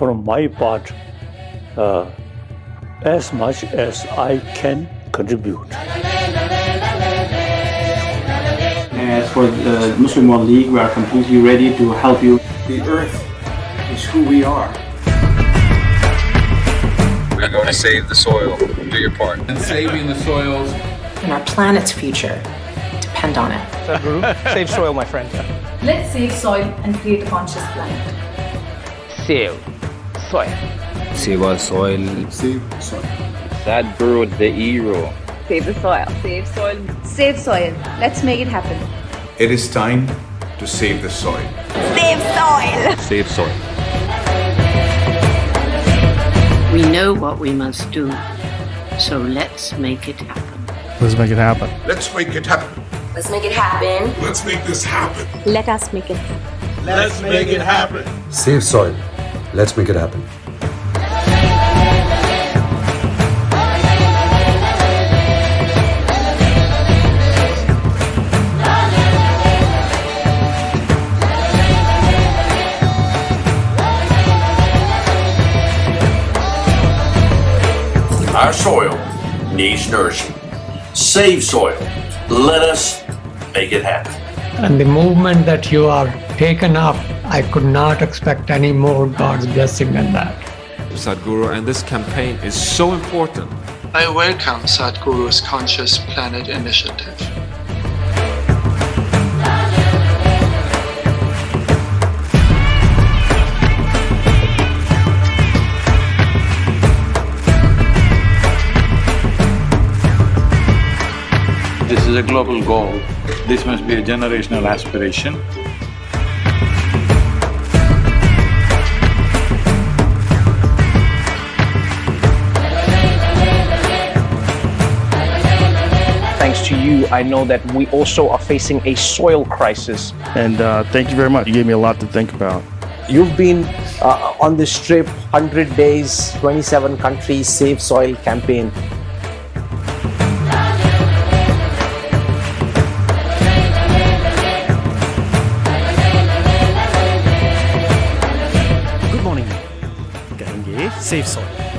from my part uh, as much as I can contribute. As for the Muslim World League, we are completely ready to help you. The earth is who we are. We're going to save the soil. Do your part. And saving the soils. And our planet's future depend on it. Sadhguru, save soil, my friend. Let's save soil and create a conscious planet. Save soil. Save our soil. Save soil. Sadhguru, the hero. Save the soil. Save soil. Save soil. Let's make it happen. It is time to save the soil. Save soil. Save soil. We know what we must do, so let's make it happen. Let's make it happen. Let's make it happen. Let's make it happen. Let's make this happen. Let us make it happen. Let's make it happen. Save soil. Let's make it happen. Our soil needs nourishment. Save soil. Let us make it happen. And the movement that you are taken up, I could not expect any more God's blessing than that. Sadhguru, and this campaign is so important. I welcome Sadhguru's Conscious Planet initiative. This is a global goal. This must be a generational aspiration. thanks to you, I know that we also are facing a soil crisis. And uh, thank you very much. You gave me a lot to think about. You've been uh, on this trip, 100 days, 27 countries, Save Soil campaign. Good morning. Gange Save Soil.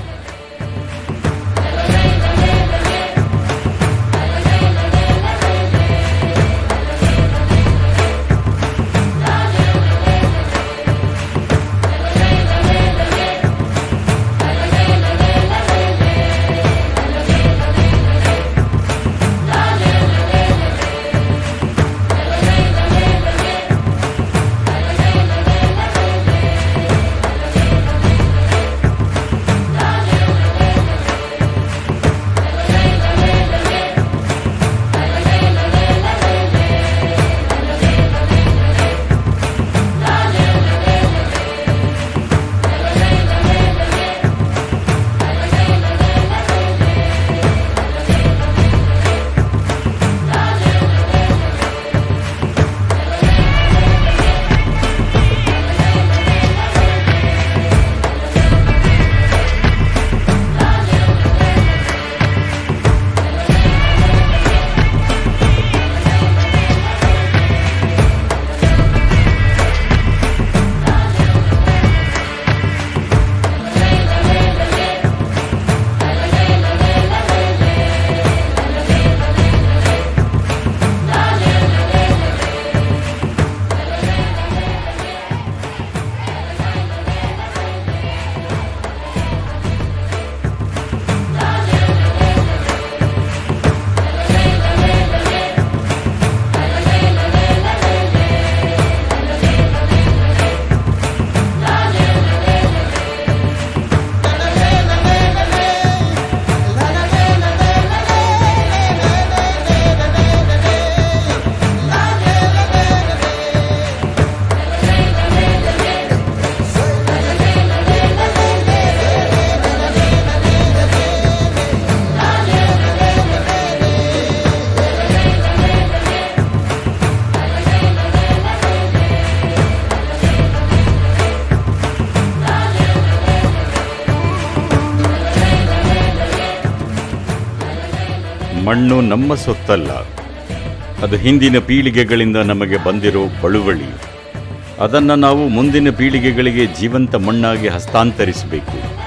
ಮಣ್ಣು ನಮ್ಮ ಸೊತ್ತಲ್ಲ. ಅದು ಹಿಂದಿನ ಪೀಳಿಗೆಗಳಿಂದ ನಮಗೆ ಬಂದಿರೋ ಬಳುವಳಿ. ಅದನ್ನು ನಾವು ಮುಂದಿನ ಪೀಳಿಗೆಗಳಿಗೆ ಜೀವಂತ ಮಣ್ಣಾಗಿ ಹಸ್ತಾಂತರಿಸಬೇಕು.